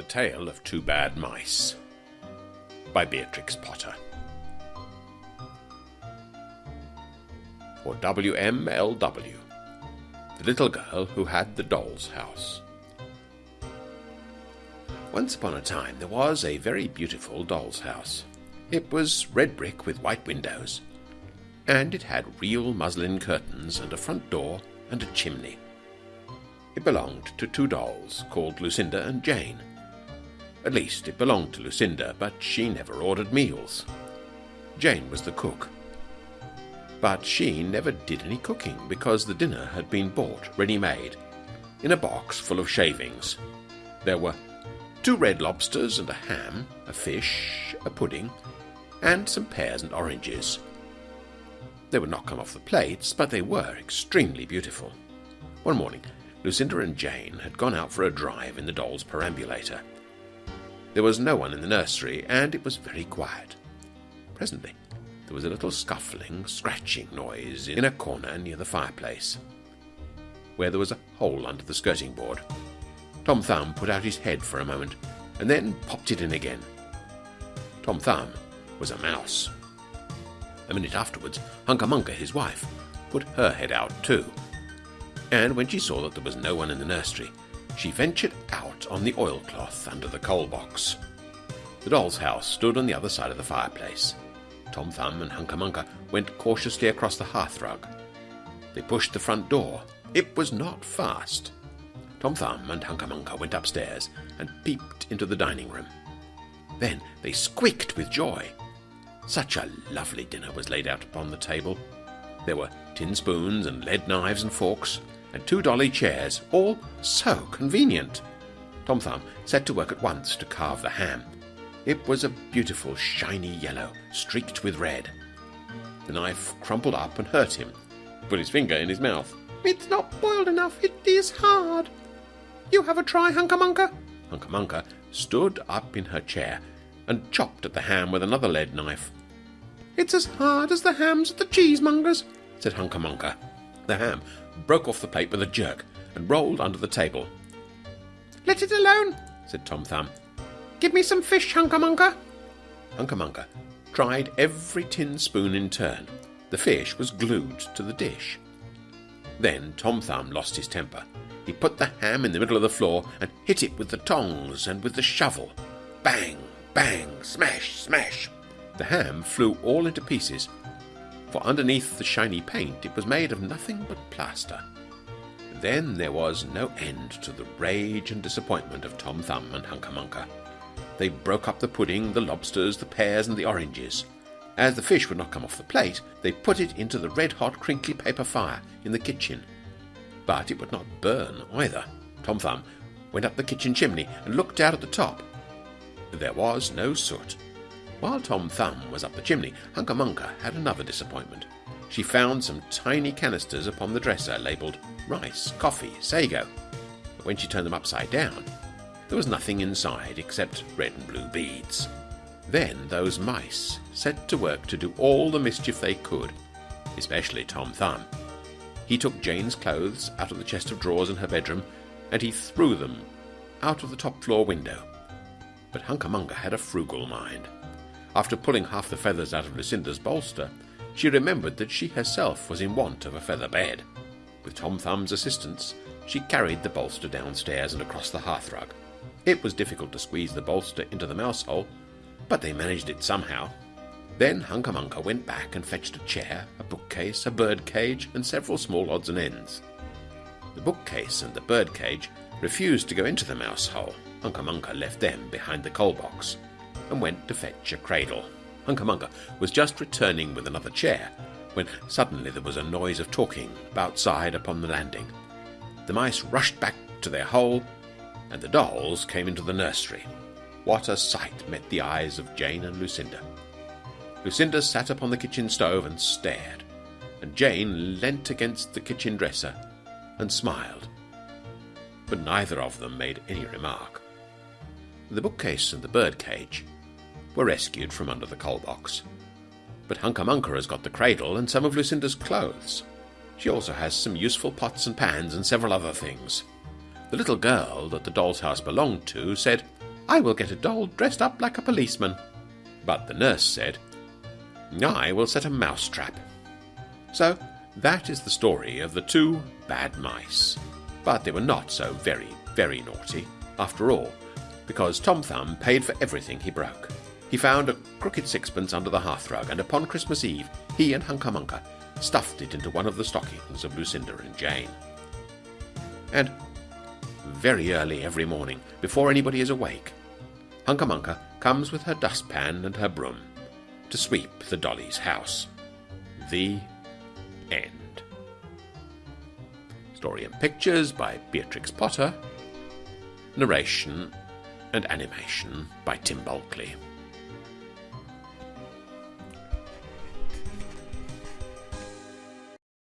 The Tale of Two Bad Mice by Beatrix Potter. For W.M.L.W. The Little Girl Who Had the Doll's House. Once upon a time there was a very beautiful doll's house. It was red brick with white windows, and it had real muslin curtains and a front door and a chimney. It belonged to two dolls called Lucinda and Jane. At least, it belonged to Lucinda, but she never ordered meals. Jane was the cook. But she never did any cooking because the dinner had been bought ready made in a box full of shavings. There were two red lobsters and a ham, a fish, a pudding, and some pears and oranges. They would not come off the plates, but they were extremely beautiful. One morning, Lucinda and Jane had gone out for a drive in the doll's perambulator. There was no one in the nursery, and it was very quiet. Presently, there was a little scuffling, scratching noise in a corner near the fireplace, where there was a hole under the skirting board. Tom Thumb put out his head for a moment, and then popped it in again. Tom Thumb was a mouse. A minute afterwards, Hunca Munca, his wife, put her head out too, and when she saw that there was no one in the nursery, she ventured out on the oilcloth under the coal box. The doll's house stood on the other side of the fireplace. Tom Thumb and Hunca Munca went cautiously across the hearthrug. They pushed the front door. It was not fast. Tom Thumb and Hunca Munca went upstairs and peeped into the dining room. Then they squeaked with joy. Such a lovely dinner was laid out upon the table. There were tin spoons and lead knives and forks, and two dolly chairs, all so convenient. Tom Thumb set to work at once to carve the ham. It was a beautiful shiny yellow, streaked with red. The knife crumpled up and hurt him. He put his finger in his mouth. It's not boiled enough. It is hard. You have a try. Hunca Munca stood up in her chair and chopped at the ham with another lead knife. It's as hard as the hams at the cheesemongers, said Hunca Munca. The ham broke off the plate with a jerk and rolled under the table. Let it alone, said Tom Thumb. Give me some fish. Hunca Munca tried every tin spoon in turn. The fish was glued to the dish. Then Tom Thumb lost his temper. He put the ham in the middle of the floor and hit it with the tongs and with the shovel. Bang, bang, smash, smash. The ham flew all into pieces for underneath the shiny paint it was made of nothing but plaster. Then there was no end to the rage and disappointment of Tom Thumb and Munca. They broke up the pudding, the lobsters, the pears, and the oranges. As the fish would not come off the plate, they put it into the red hot crinkly paper fire in the kitchen. But it would not burn either. Tom Thumb went up the kitchen chimney and looked out at the top. There was no soot. While Tom Thumb was up the chimney, Hunca Munca had another disappointment. She found some tiny canisters upon the dresser labelled rice, coffee, sago. But when she turned them upside down, there was nothing inside except red and blue beads. Then those mice set to work to do all the mischief they could, especially Tom Thumb. He took Jane's clothes out of the chest of drawers in her bedroom, and he threw them out of the top floor window. But Hunca Munca had a frugal mind. After pulling half the feathers out of Lucinda's bolster, she remembered that she herself was in want of a feather bed. With Tom Thumb's assistance, she carried the bolster downstairs and across the hearthrug. It was difficult to squeeze the bolster into the mouse hole, but they managed it somehow. Then Hunca Munca went back and fetched a chair, a bookcase, a bird cage, and several small odds and ends. The bookcase and the bird cage refused to go into the mouse hole. Hunca Munca left them behind the coal box and went to fetch a cradle. Hunca Munca was just returning with another chair when suddenly there was a noise of talking outside upon the landing. The mice rushed back to their hole, and the dolls came into the nursery. What a sight met the eyes of Jane and Lucinda! Lucinda sat upon the kitchen stove and stared, and Jane leant against the kitchen dresser and smiled. But neither of them made any remark. The bookcase and the bird cage were rescued from under the coal box. But Hunca Munca has got the cradle and some of Lucinda's clothes. She also has some useful pots and pans and several other things. The little girl that the doll's house belonged to said, I will get a doll dressed up like a policeman. But the nurse said, I will set a mouse trap. So that is the story of the two bad mice. But they were not so very, very naughty, after all, because Tom Thumb paid for everything he broke. He found a crooked sixpence under the hearthrug, and upon Christmas Eve he and Hunca Munca stuffed it into one of the stockings of Lucinda and Jane. And very early every morning, before anybody is awake, Hunca Munca comes with her dustpan and her broom to sweep the Dolly's house. The end. Story and pictures by Beatrix Potter. Narration and animation by Tim Bulkley.